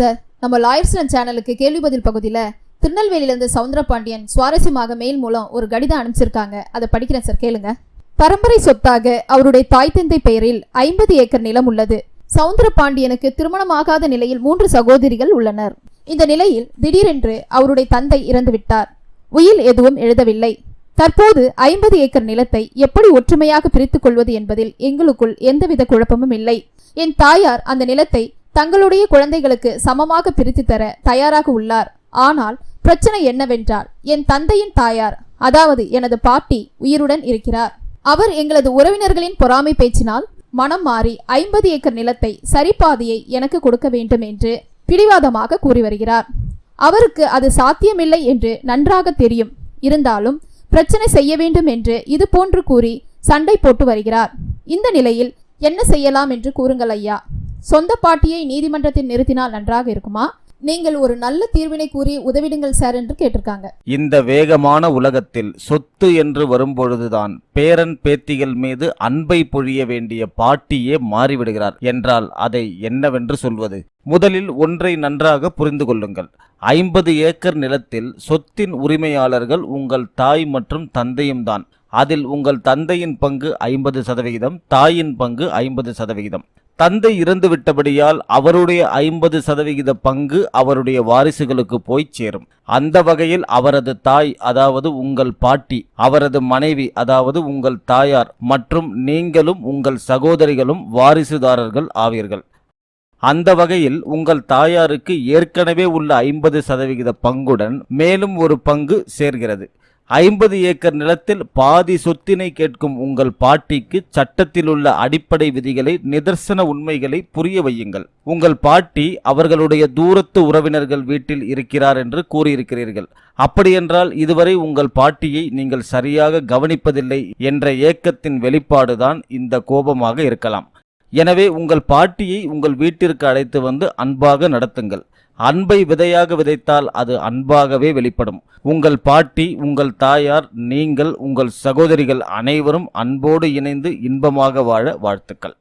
Sir. நம்ம லாயர்ஸ்லன் சேனலுக்கு கேள்வி பதில் பகுதியில் திருநெல்வேலியிலேருந்து சவுந்தரபாண்டியன் சுவாரஸ்யமாக மெயில் மூலம் ஒரு கடிதம் அனுப்பிச்சிருக்காங்க. அதை படிக்கிறேன் சார் கேளுங்க. பரம்பரை சொத்தாக அவருடைய தாய் தந்தை பெயரில் ஐம்பது ஏக்கர் நிலம் உள்ளது. சவுந்தரபாண்டியனுக்கு திருமணமாகாத நிலையில் மூன்று சகோதரிகள் உள்ளனர். இந்த நிலையில் திடீரென்று அவருடைய தந்தை இறந்துவிட்டார் உயில் எதுவும் எழுதவில்லை. தற்போது ஐம்பது ஏக்கர் நிலத்தை எப்படி ஒற்றுமையாக பிரித்துக் கொள்வது என்பதில் எங்களுக்குள் எந்தவித குழப்பமும் இல்லை. என் தாயார் அந்த நிலத்தை தங்களுடைய குழந்தைகளுக்கு சமமாக பிரித்து தர தயாராக உள்ளார். ஆனால் பிரச்சனை என்னவென்றால் என் தந்தையின் தாயார் அதாவது எனது பாட்டி உயிருடன் இருக்கிறார். அவர் எங்களது உறவினர்களின் பொறாமை பேச்சினால் மனம் மாறி ஐம்பது ஏக்கர் நிலத்தை சரிபாதியை எனக்கு கொடுக்க வேண்டும் என்று பிடிவாதமாக கூறி வருகிறார். அவருக்கு அது சாத்தியமில்லை என்று நன்றாக தெரியும். இருந்தாலும் பிரச்சனை செய்ய வேண்டும் என்று இது போன்று கூறி சண்டை போட்டு வருகிறார். இந்த நிலையில் என்ன செய்யலாம் என்று கூறுங்கள் ஐயா. சொந்த பாட்டியை நீதிமன்றத்தில் நிறுத்தினால் நன்றாக இருக்குமா? நீங்கள் ஒரு நல்ல தீர்வினை கூறி உதவிடுங்கள் சார் என்று கேட்டிருக்காங்க. இந்த வேகமான உலகத்தில் சொத்து என்று வரும்பொழுதுதான் பேரன் பேத்திகள் மீது அன்பை பொழிய வேண்டிய பாட்டியே மாறிவிடுகிறார். என்றால் அதை என்னவென்று சொல்வது? முதலில் ஒன்றை நன்றாக புரிந்து கொள்ளுங்கள். ஐம்பது ஏக்கர் நிலத்தில் சொத்தின் உரிமையாளர்கள் உங்கள் தாய் மற்றும் தந்தையும் தான். அதில் உங்கள் தந்தையின் பங்கு ஐம்பது சதவிகிதம் தாயின் பங்கு ஐம்பது சதவிகிதம். தந்தை இறந்து விட்டபடியால் அவருடைய ஐம்பது சதவிகித பங்கு அவருடைய வாரிசுகளுக்கு போய் சேரும். அந்த வகையில் அவரது தாய் அதாவது உங்கள் பாட்டி அவரது மனைவி அதாவது உங்கள் தாயார் மற்றும் நீங்களும் உங்கள் சகோதரிகளும் வாரிசுதாரர்கள் ஆவீர்கள். அந்த வகையில் உங்கள் தாயாருக்கு ஏற்கனவே உள்ள ஐம்பது சதவிகித பங்குடன் மேலும் ஒரு பங்கு சேர்கிறது. ஐம்பது ஏக்கர் நிலத்தில் பாதி சொத்தினை கேட்கும் உங்கள் பாட்டிக்கு சட்டத்தில் உள்ள அடிப்படை விதிகளை நிதர்சன உண்மைகளை புரிய வையுங்கள். உங்கள் பாட்டி அவர்களுடைய தூரத்து உறவினர்கள் வீட்டில் இருக்கிறார் என்று கூறியிருக்கிறீர்கள். அப்படியென்றால் இதுவரை உங்கள் பாட்டியை நீங்கள் சரியாக கவனிப்பதில்லை என்ற ஏக்கத்தின் வெளிப்பாடுதான் இந்த கோபமாக இருக்கலாம். எனவே உங்கள் பாட்டியை உங்கள் வீட்டிற்கு அழைத்து வந்து அன்பாக நடத்துங்கள். அன்பை விதையாக விதைத்தால் அது அன்பாகவே வெளிப்படும். உங்கள் பாட்டி உங்கள் தாயார் நீங்கள் உங்கள் சகோதரிகள் அனைவரும் அன்போடு இணைந்து இன்பமாக வாழ வாழ்த்துக்கள்.